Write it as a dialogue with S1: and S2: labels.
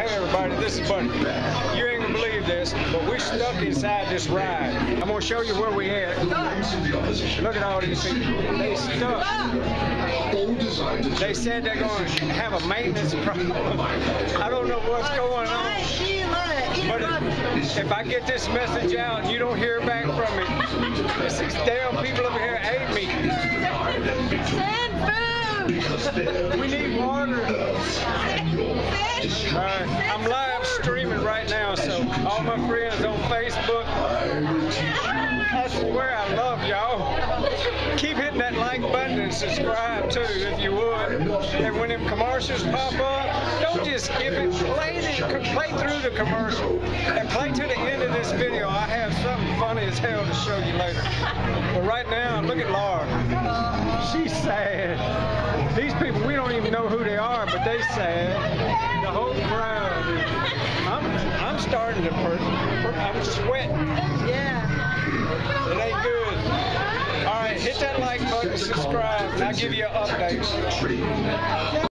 S1: Hey everybody, this is Buddy. You ain't gonna believe this, but we're stuck inside this ride. I'm gonna show you where we at. Look at all these people. They stuck. They said they're gonna have a maintenance problem. I don't know what's going on. But if, if I get this message out and you don't hear back from me, it's these damn people over here hate me. We need water. Alright, I'm live streaming right now, so all my friends on Facebook, I swear I love y'all. Keep hitting that like button and subscribe too, if you would. And when them commercials pop up, don't just skip it. Play, the, play through the commercial and play to the end of this video. I have something funny as hell to show you later. But right now, look at Laura. She's sad. These people, we don't even know who they are, but they sad. The whole crowd. is- I'm, I'm starting to, per, per, I'm sweating.
S2: Yeah.
S1: It ain't good. All right, hit that like button, subscribe, and I'll give you an update.